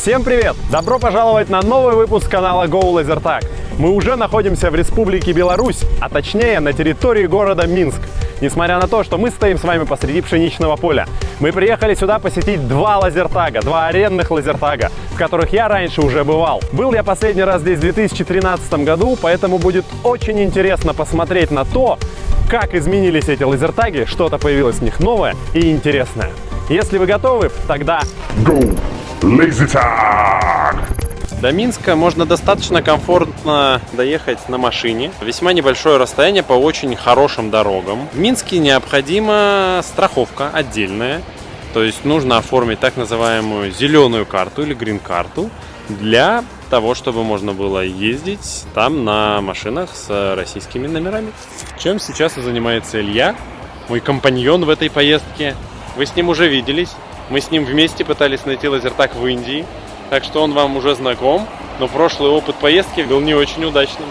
Всем привет! Добро пожаловать на новый выпуск канала Go LaserTag. Мы уже находимся в Республике Беларусь, а точнее на территории города Минск. Несмотря на то, что мы стоим с вами посреди пшеничного поля, мы приехали сюда посетить два лазертага, два арендных лазертага, в которых я раньше уже бывал. Был я последний раз здесь в 2013 году, поэтому будет очень интересно посмотреть на то, как изменились эти лазертаги, что-то появилось в них новое и интересное. Если вы готовы, тогда Go Tag! До Минска можно достаточно комфортно доехать на машине. Весьма небольшое расстояние по очень хорошим дорогам. В Минске необходима страховка отдельная. То есть нужно оформить так называемую зеленую карту или грин-карту для того, чтобы можно было ездить там на машинах с российскими номерами. Чем сейчас и занимается Илья, мой компаньон в этой поездке. Вы с ним уже виделись. Мы с ним вместе пытались найти лазертаг в Индии. Так что он вам уже знаком, но прошлый опыт поездки был не очень удачным.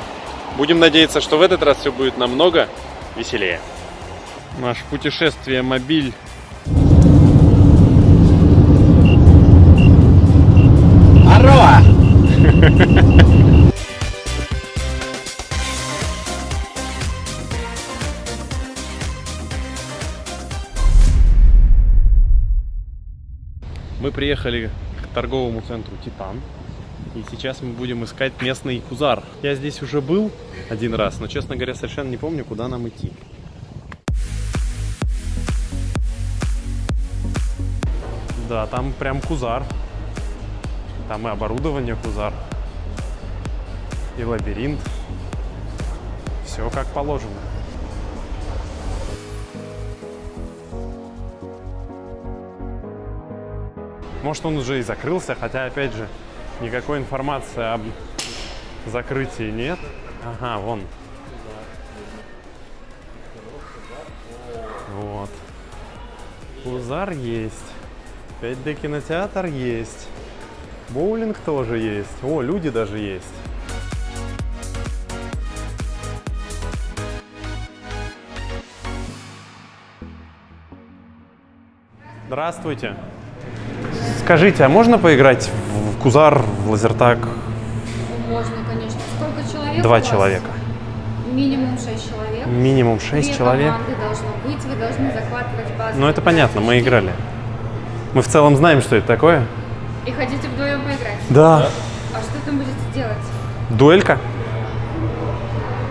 Будем надеяться, что в этот раз все будет намного веселее. Наш путешествие мобиль Мы приехали к торговому центру Титан. И сейчас мы будем искать местный кузар. Я здесь уже был один раз, но, честно говоря, совершенно не помню, куда нам идти. Да, там прям кузар. Там и оборудование кузар. И лабиринт. Все как положено. Может, он уже и закрылся, хотя, опять же, никакой информации об закрытии нет. Ага, вон. Вот. Кузар есть. 5D кинотеатр есть. Боулинг тоже есть. О, люди даже есть. Здравствуйте. Скажите, а можно поиграть в Кузар, в лазертаг? Можно, конечно. Сколько человек? Два человека. Минимум 6 человек. Минимум 6 Две человек. должно быть, вы должны захватывать базу. Ну, это понятно, мы играли. Мы в целом знаем, что это такое. И хотите вдвоем поиграть? Да. А что там будете делать? Дуэлька?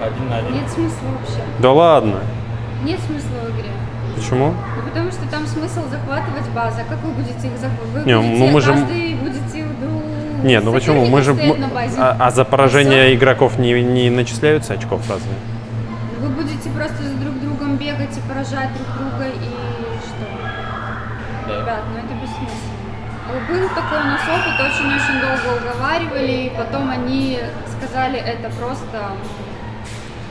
Один на один. Нет смысла вообще. Да ладно. Нет смысла в игре. Почему? Ну, потому что там смысл захватывать базу. А как вы будете их захватывать? Вы Не, будете, ну мы же- каждый будете ну, Не, ну почему? Мы же... на базе. А, а за поражение Всё. игроков не, не начисляются очков разве? Вы будете просто за друг другом бегать и поражать друг друга и что? Да. Ребят, ну это бессмысленно. Был такой у нас опыт, очень-очень долго уговаривали, и потом они сказали, это просто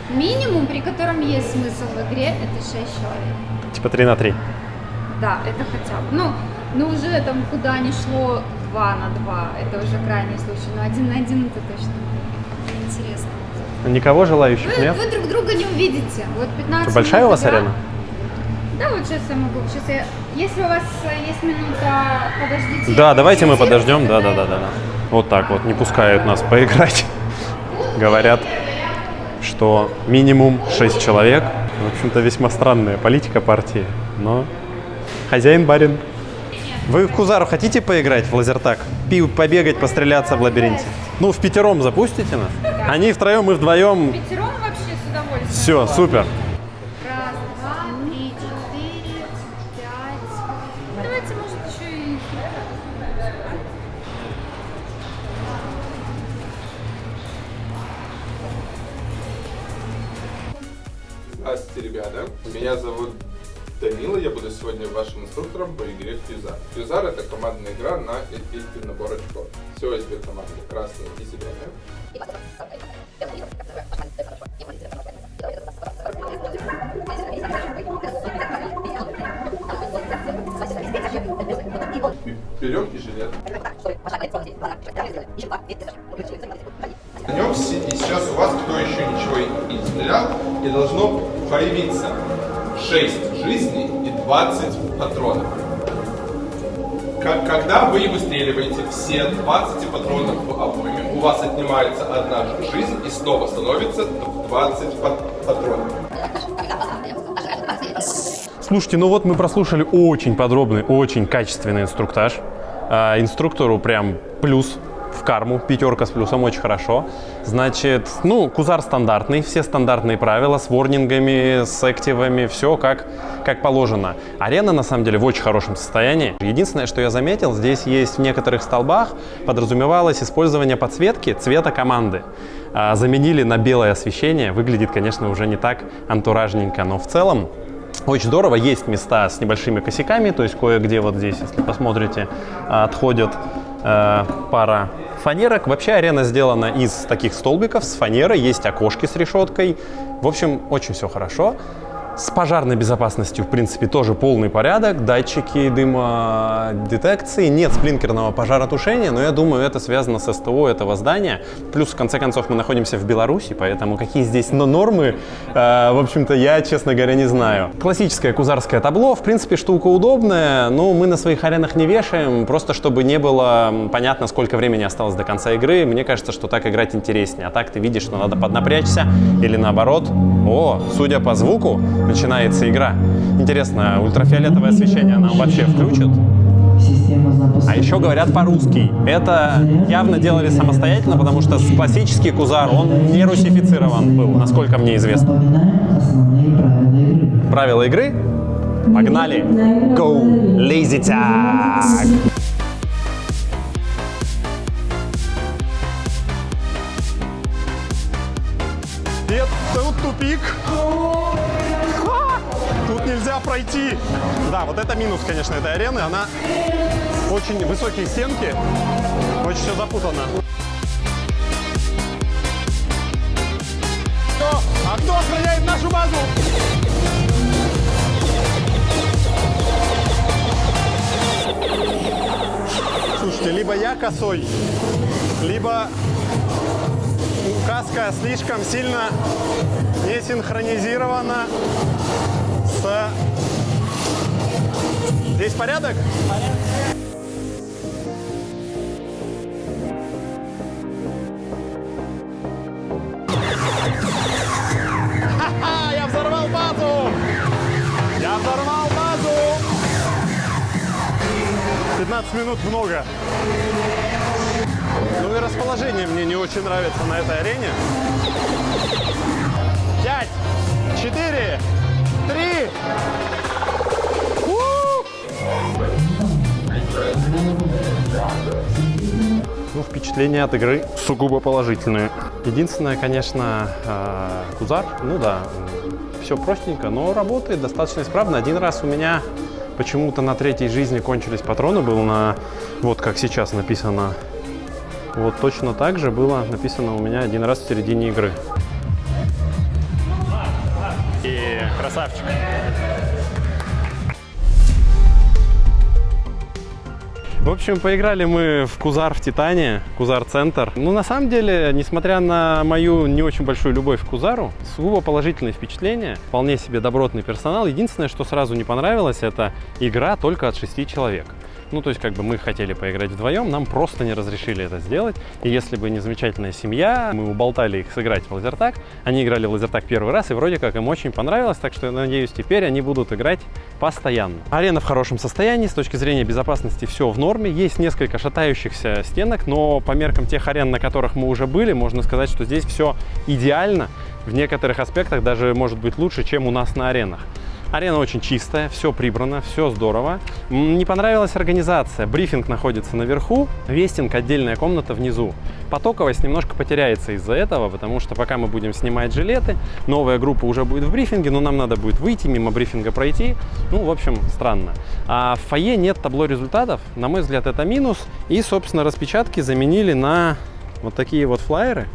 минимум, при котором есть смысл в игре, это 6 человек. Типа 3 на 3. Да, это хотя бы. Ну, ну уже там куда ни шло 2 на 2, это уже крайний случай, но 1 на 1 это точно интересно. Никого желающих Вы, нет? вы друг друга не увидите. Вот 15 Что, большая у вас игра. арена? Да, вот сейчас я могу. Сейчас я... Если у вас э, есть минута, подождите. Да, давайте мы подождем. Да, да, да, да, да. Вот так вот, не пускают нас поиграть. Говорят, что минимум 6 человек. В общем-то, весьма странная политика партии, но хозяин барин. Вы в Кузару хотите поиграть в лазертаг? Пи- побегать, постреляться в лабиринте? Ну, в пятером запустите нас? Они втроем, мы вдвоем. Пятером вообще с удовольствием. Все, супер. Меня зовут Данила, я буду сегодня вашим инструктором по игре Фьюзар. Фьюзар это командная игра на эльфийский набор очков. Всего две команды, красная и зеленая. Берем и жилет. 6 жизней и 20 патронов. Когда вы выстреливаете все 20 патронов в обойме, у вас отнимается одна жизнь и снова становится 20 пат- патронов. Слушайте, ну вот мы прослушали очень подробный, очень качественный инструктаж. А, инструктору прям плюс в карму, пятерка с плюсом, очень хорошо. Значит, ну, кузар стандартный, все стандартные правила с ворнингами, с активами, все как, как положено. Арена, на самом деле, в очень хорошем состоянии. Единственное, что я заметил, здесь есть в некоторых столбах подразумевалось использование подсветки цвета команды. А, заменили на белое освещение, выглядит, конечно, уже не так антуражненько, но в целом очень здорово, есть места с небольшими косяками, то есть кое-где вот здесь, если посмотрите, отходят э, пара фанерок. Вообще арена сделана из таких столбиков с фанерой, есть окошки с решеткой. В общем, очень все хорошо. С пожарной безопасностью, в принципе, тоже полный порядок. Датчики дымодетекции, нет сплинкерного пожаротушения, но я думаю, это связано с СТО этого здания. Плюс, в конце концов, мы находимся в Беларуси, поэтому какие здесь но нормы, э, в общем-то, я, честно говоря, не знаю. Классическое кузарское табло, в принципе, штука удобная, но мы на своих аренах не вешаем, просто чтобы не было понятно, сколько времени осталось до конца игры. Мне кажется, что так играть интереснее. А так ты видишь, что надо поднапрячься или наоборот. О, судя по звуку, начинается игра. Интересно, ультрафиолетовое освещение нам вообще включат? А еще говорят по-русски. Это явно делали самостоятельно, потому что классический кузар, он не русифицирован был, насколько мне известно. Правила игры? Погнали! Go! Lazy tag! Нет, тут тупик. Пройти. Да, вот это минус, конечно, этой арены. Она очень высокие стенки. Очень все запутано. Кто? А кто охраняет нашу базу? Слушайте, либо я косой, либо указка слишком сильно не синхронизирована с... Здесь порядок? Базу! Я взорвал базу! 15 минут много. Ну и расположение мне не очень нравится на этой арене. Пять, четыре, три. Ну, впечатления от игры сугубо положительные. Единственное, конечно, э, Кузар, ну да, все простенько, но работает достаточно исправно. Один раз у меня почему-то на третьей жизни кончились патроны, был на, вот как сейчас написано, вот точно так же было написано у меня один раз в середине игры. И красавчик. В общем, поиграли мы в Кузар в Титане, Кузар Центр. Ну, на самом деле, несмотря на мою не очень большую любовь к Кузару, сугубо положительные впечатления, вполне себе добротный персонал. Единственное, что сразу не понравилось, это игра только от 6 человек. Ну, то есть, как бы мы хотели поиграть вдвоем, нам просто не разрешили это сделать. И если бы не замечательная семья, мы уболтали их сыграть в лазертаг. Они играли в лазертаг первый раз, и вроде как им очень понравилось, так что, я надеюсь, теперь они будут играть постоянно. Арена в хорошем состоянии, с точки зрения безопасности все в норме. Есть несколько шатающихся стенок, но по меркам тех арен, на которых мы уже были, можно сказать, что здесь все идеально. В некоторых аспектах даже может быть лучше, чем у нас на аренах. Арена очень чистая, все прибрано, все здорово. Не понравилась организация. Брифинг находится наверху, вестинг отдельная комната внизу. Потоковость немножко потеряется из-за этого, потому что пока мы будем снимать жилеты, новая группа уже будет в брифинге, но нам надо будет выйти, мимо брифинга пройти. Ну, в общем, странно. А в фойе нет табло результатов. На мой взгляд, это минус. И, собственно, распечатки заменили на вот такие вот флайеры,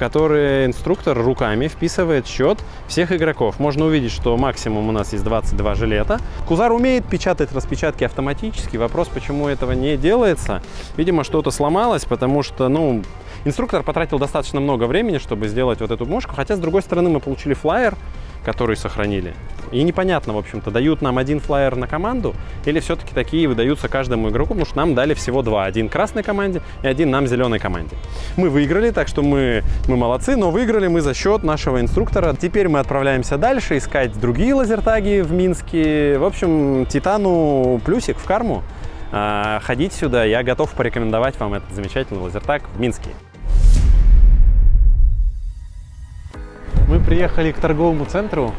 которые инструктор руками вписывает счет всех игроков. Можно увидеть, что максимум у нас есть 22 жилета. Кузар умеет печатать распечатки автоматически. Вопрос, почему этого не делается. Видимо, что-то сломалось, потому что, ну, инструктор потратил достаточно много времени, чтобы сделать вот эту мушку. Хотя, с другой стороны, мы получили флайер, который сохранили. И непонятно, в общем-то, дают нам один флайер на команду или все-таки такие выдаются каждому игроку, потому что нам дали всего два. Один красной команде и один нам зеленой команде. Мы выиграли, так что мы, мы молодцы, но выиграли мы за счет нашего инструктора. Теперь мы отправляемся дальше искать другие лазертаги в Минске. В общем, Титану плюсик в карму. А, ходить сюда, я готов порекомендовать вам этот замечательный лазертаг в Минске. Мы приехали к торговому центру,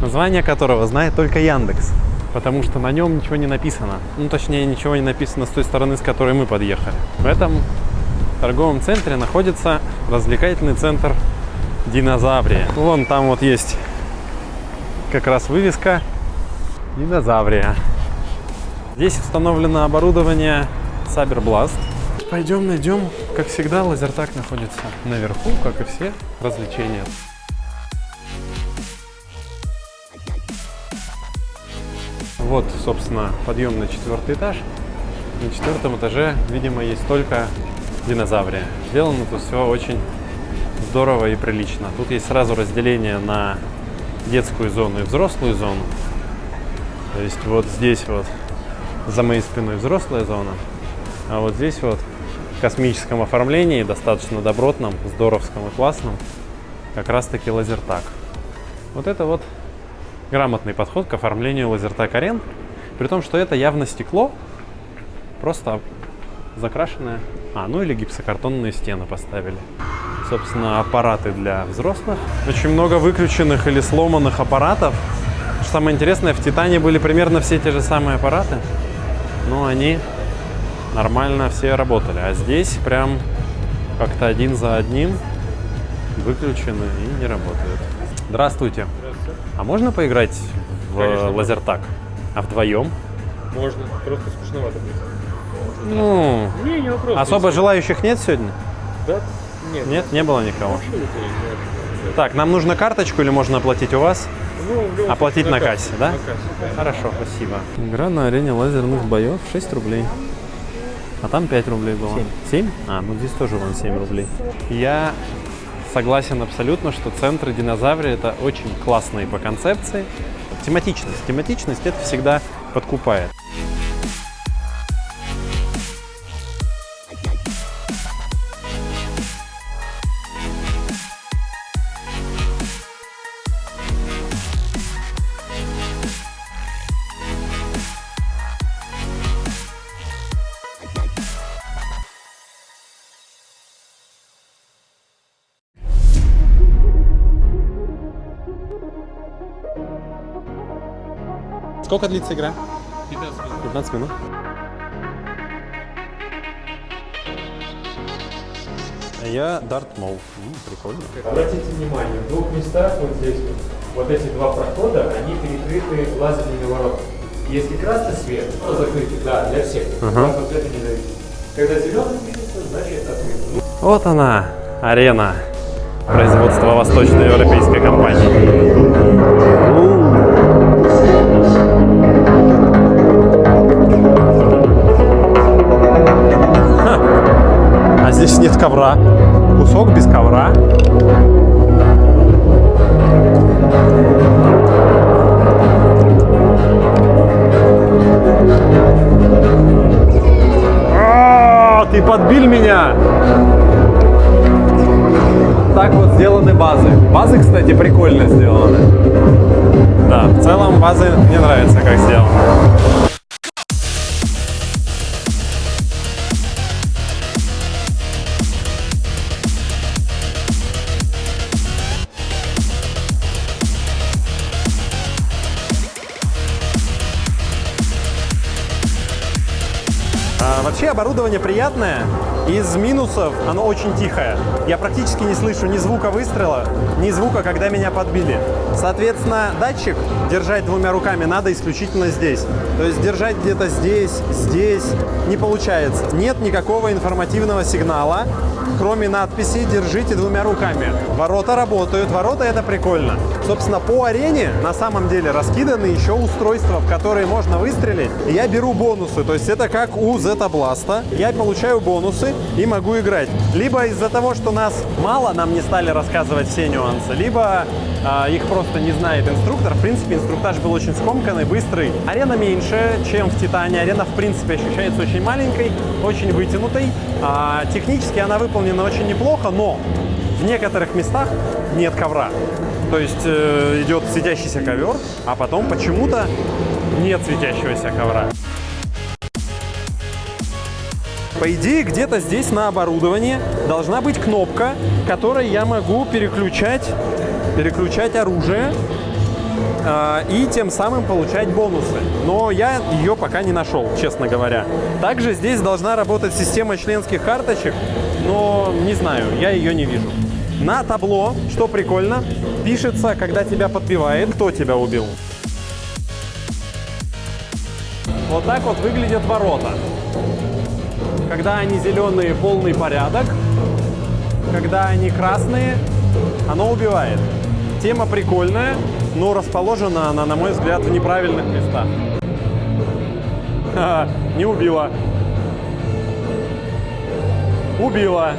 название которого знает только Яндекс, потому что на нем ничего не написано. Ну, точнее, ничего не написано с той стороны, с которой мы подъехали. В этом торговом центре находится развлекательный центр Динозаврия. Вон там вот есть как раз вывеска Динозаврия. Здесь установлено оборудование Cyberblast. Пойдем найдем, как всегда, лазертаг находится наверху, как и все развлечения. Вот, собственно, подъем на четвертый этаж. На четвертом этаже, видимо, есть только динозаврия. Сделано тут все очень здорово и прилично. Тут есть сразу разделение на детскую зону и взрослую зону. То есть вот здесь вот за моей спиной взрослая зона, а вот здесь вот в космическом оформлении, достаточно добротном, здоровском и классном, как раз таки лазертаг. Вот это вот грамотный подход к оформлению лазертаг арен, при том, что это явно стекло, просто закрашенное. А, ну или гипсокартонные стены поставили. Собственно, аппараты для взрослых. Очень много выключенных или сломанных аппаратов. Что самое интересное, в Титане были примерно все те же самые аппараты, но они нормально все работали. А здесь прям как-то один за одним выключены и не работают. Здравствуйте. А можно поиграть в Конечно, лазертаг? А вдвоем? Можно, просто скучновато будет. Ну, Не, не вопрос. особо Если- желающих нет сегодня? Да? Нет. Нет, не было никого. Вообще Так, нам нужно карточку или можно оплатить у вас? Ну, Оплатить случае, на кассе, да? На кассе, да. Хорошо, спасибо. Игра на арене лазерных боев 6 рублей. А там 5 рублей было. 7. 7? А, ну здесь тоже вон 7 рублей. Я согласен абсолютно, что центры динозаврии это очень классные по концепции. Тематичность. Тематичность это всегда подкупает. Сколько длится игра? 15 минут. Я Дарт Мол. Прикольно. Обратите внимание, в двух местах вот здесь вот, вот эти два прохода, они перекрыты лазерными воротами. Если красный свет, то закрытый, да, для всех. Красного цвета не зависит. Когда зеленый светится, значит открыто. Вот она, арена производства восточноевропейской компании. Здесь нет ковра. Кусок без ковра. А, Ты подбил меня! Так вот сделаны базы. Базы, кстати, прикольно сделаны. Да, в целом базы мне нравится, как сделаны. Вообще оборудование приятное. Из минусов оно очень тихое. Я практически не слышу ни звука выстрела, ни звука, когда меня подбили. Соответственно, датчик держать двумя руками надо исключительно здесь. То есть держать где-то здесь, здесь не получается. Нет никакого информативного сигнала, кроме надписи «Держите двумя руками». Ворота работают, ворота это прикольно. Собственно, по арене на самом деле раскиданы еще устройства, в которые можно выстрелить. Я беру бонусы, то есть это как у Zeta Blast. Я получаю бонусы и могу играть. Либо из-за того, что нас мало, нам не стали рассказывать все нюансы, либо их просто не знает инструктор. В принципе, инструктаж был очень скомканный, быстрый. Арена меньше, чем в Титане. Арена, в принципе, ощущается очень маленькой, очень вытянутой. А, технически она выполнена очень неплохо, но в некоторых местах нет ковра. То есть э, идет светящийся ковер, а потом почему-то нет светящегося ковра. По идее, где-то здесь на оборудовании должна быть кнопка, которой я могу переключать, переключать оружие э, и тем самым получать бонусы. Но я ее пока не нашел, честно говоря. Также здесь должна работать система членских карточек, но не знаю, я ее не вижу. На табло, что прикольно, пишется, когда тебя подбивает, кто тебя убил. Вот так вот выглядят ворота. Когда они зеленые, полный порядок. Когда они красные, оно убивает. Тема прикольная, но расположена она, на мой взгляд, в неправильных местах. Ха, не убила. Убила.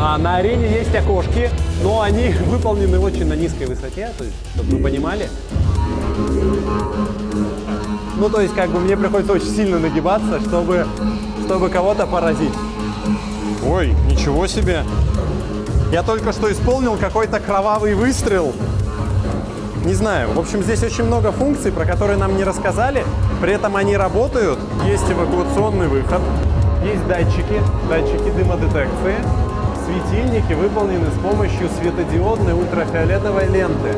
А на арене есть окошки, но они выполнены очень на низкой высоте, то есть, чтобы вы понимали. Ну, то есть, как бы мне приходится очень сильно нагибаться, чтобы, чтобы кого-то поразить. Ой, ничего себе! Я только что исполнил какой-то кровавый выстрел. Не знаю. В общем, здесь очень много функций, про которые нам не рассказали. При этом они работают. Есть эвакуационный выход. Есть датчики, датчики дымодетекции. Светильники выполнены с помощью светодиодной ультрафиолетовой ленты.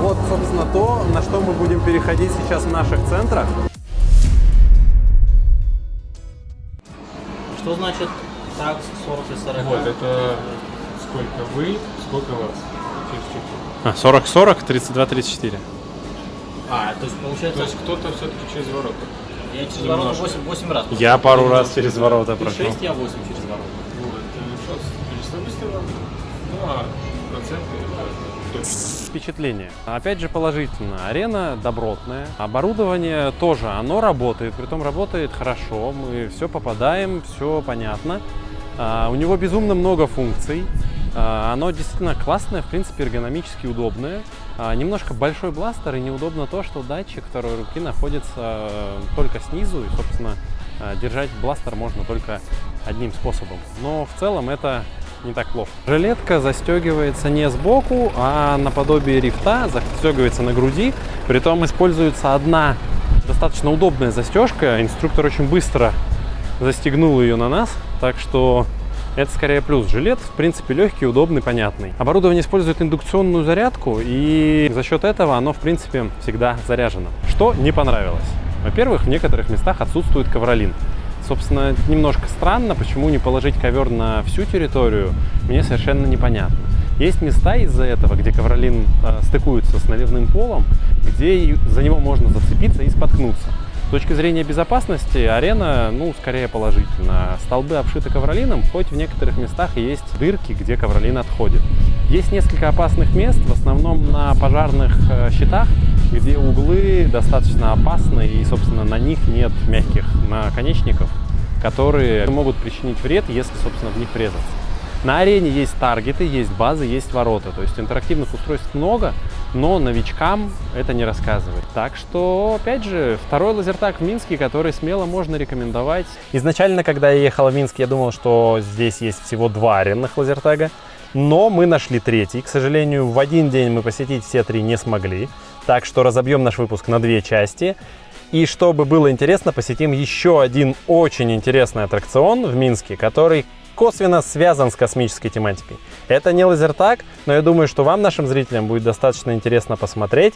Вот, собственно, то, на что мы будем переходить сейчас в наших центрах. Что значит так 40 и 40? Вот, это сколько вы, сколько вас. Через чуть-чуть. А, 40-40, 32-34. А, то есть получается, То есть кто-то все-таки через ворота. я через ворота 8, 8 раз. Я пару раз через ворота прошел. 6, я 8 через ворота. Вот, сейчас количество выстрелов. Ну, а проценты это точно. Впечатление. Опять же положительно. Арена добротная. Оборудование тоже, оно работает. Притом работает хорошо. Мы все попадаем, все понятно. А, у него безумно много функций. А, оно действительно классное, в принципе, эргономически удобное. А, немножко большой бластер и неудобно то, что датчик второй руки находится э, только снизу. И, собственно, э, держать бластер можно только одним способом. Но в целом это не так плохо. Жилетка застегивается не сбоку, а наподобие рифта, застегивается на груди. Притом используется одна достаточно удобная застежка. Инструктор очень быстро застегнул ее на нас, так что это скорее плюс. Жилет, в принципе, легкий, удобный, понятный. Оборудование использует индукционную зарядку, и за счет этого оно, в принципе, всегда заряжено. Что не понравилось? Во-первых, в некоторых местах отсутствует ковролин. Собственно, немножко странно, почему не положить ковер на всю территорию, мне совершенно непонятно. Есть места из-за этого, где ковролин э, стыкуется с наливным полом, где за него можно зацепиться и споткнуться. С точки зрения безопасности арена, ну, скорее положительно. Столбы обшиты ковролином, хоть в некоторых местах есть дырки, где ковролин отходит. Есть несколько опасных мест, в основном на пожарных э, щитах, где углы достаточно опасны и, собственно, на них нет мягких наконечников, которые могут причинить вред, если, собственно, в них врезаться. На арене есть таргеты, есть базы, есть ворота. То есть интерактивных устройств много, но новичкам это не рассказывает. Так что, опять же, второй лазертаг в Минске, который смело можно рекомендовать. Изначально, когда я ехал в Минск, я думал, что здесь есть всего два аренных лазертага. Но мы нашли третий. К сожалению, в один день мы посетить все три не смогли. Так что разобьем наш выпуск на две части. И чтобы было интересно, посетим еще один очень интересный аттракцион в Минске, который косвенно связан с космической тематикой. Это не лазертаг, но я думаю, что вам, нашим зрителям, будет достаточно интересно посмотреть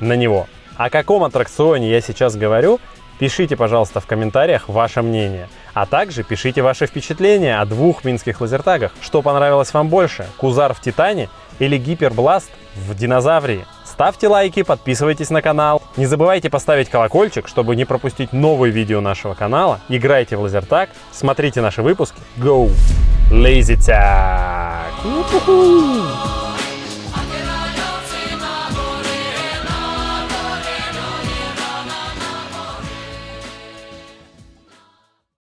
на него. О каком аттракционе я сейчас говорю, пишите, пожалуйста, в комментариях ваше мнение. А также пишите ваши впечатления о двух минских лазертагах. Что понравилось вам больше, Кузар в Титане или Гипербласт в Динозаврии? Ставьте лайки, подписывайтесь на канал. Не забывайте поставить колокольчик, чтобы не пропустить новые видео нашего канала. Играйте в лазертаг, смотрите наши выпуски. Go! Lazy Tag!